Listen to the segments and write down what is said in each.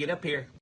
get up here.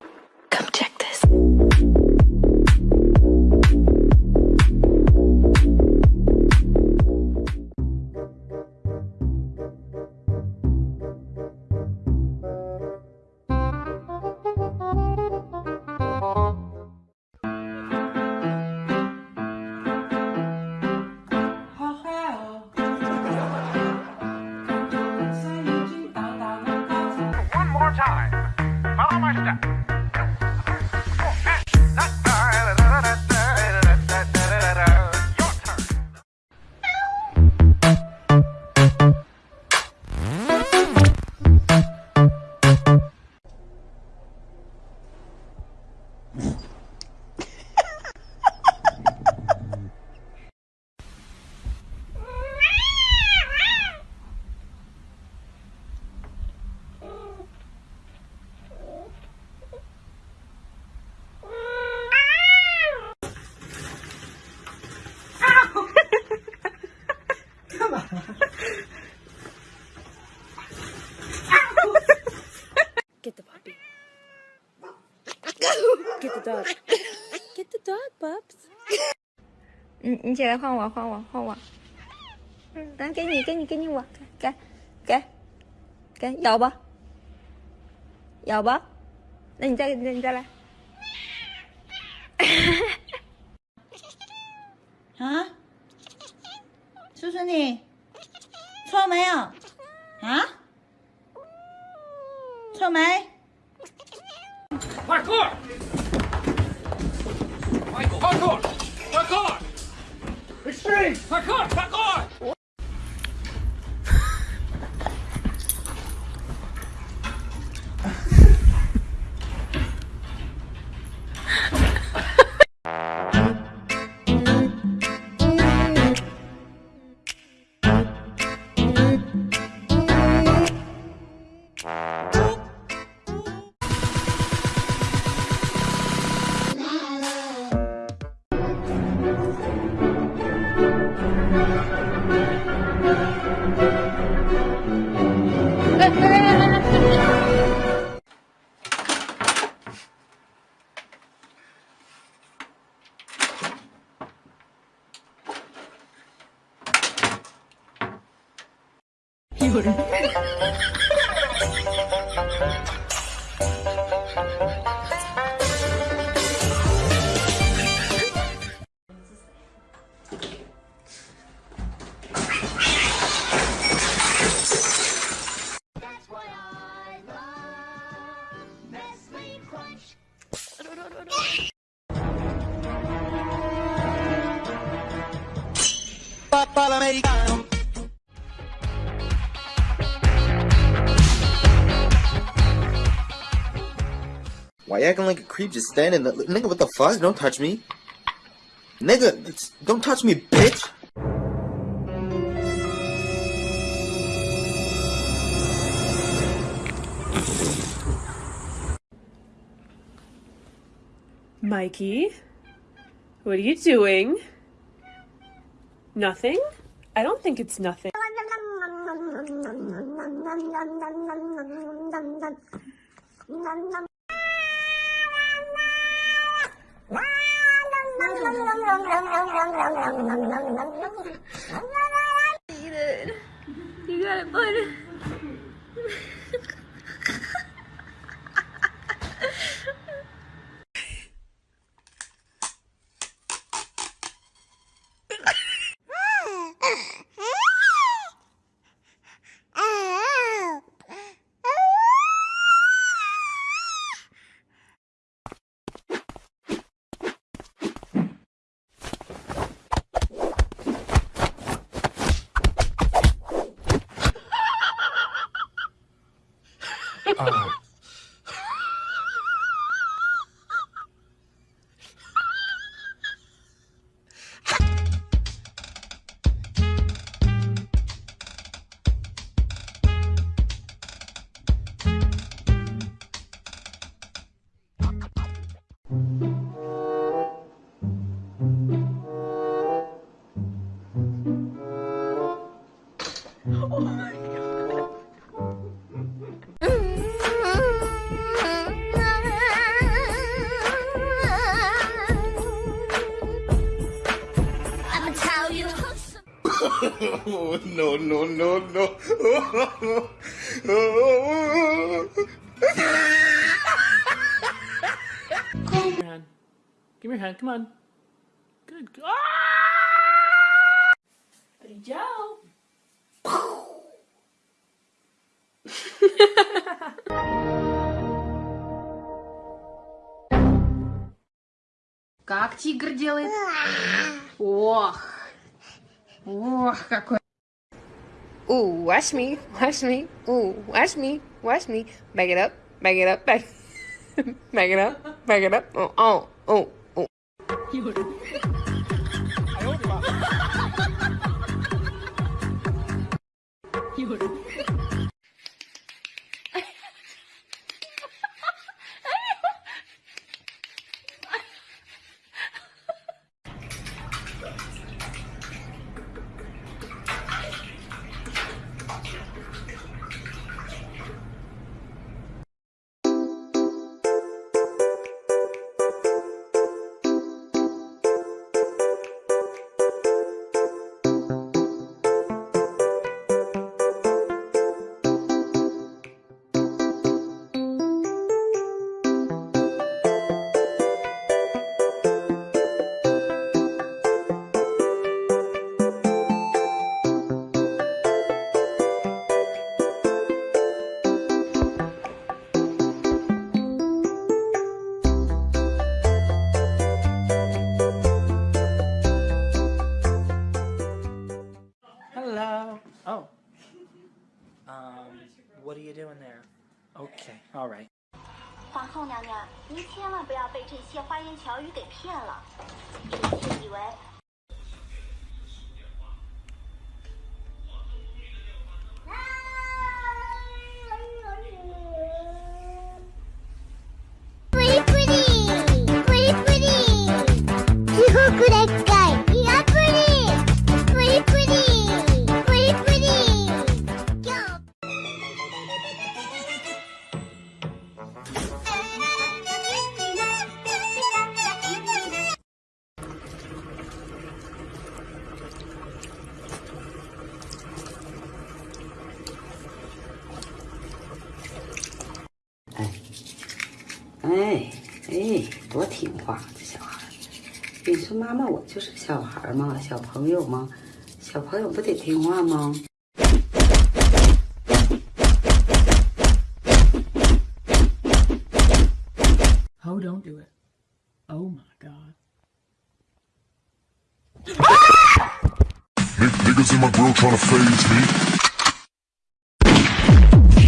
Dog. Get the dog, Bubs. 你你起来换我，换我，换我。嗯，来给你，给你，给你我，给，给，给，咬吧，咬吧。那你再，那你再来。啊？叔叔你错没有？啊？错没？Parkour! Michael, parkour! Parkour! Extreme! Parkour! Parkour! 有人。Why you acting like a creep just standing there? Nigga, what the fuck? Don't touch me. Nigga, don't touch me, bitch! Mikey, what are you doing? Nothing? I don't think it's nothing. You got it, no, no, no, no. Give me your hand. Give me your hand. Come on. Good. Ah! Brilhão. Как тигр делает? Ох. Ох, какой. Ooh, watch me, watch me. Ooh, watch me, watch me. Back it up, back it up, back. back it up, back it up. Oh, oh, oh, oh. Hello. ok，all right 皇后娘娘，您千万不要被这些花言巧语给骗了，臣妾以为。哎哎，多听话，这小孩。你说妈妈，我就是个小孩儿嘛，小朋友嘛，小朋友不得听话吗？Oh, don't do it. Oh my god. Niggas in my grill trying to phase me.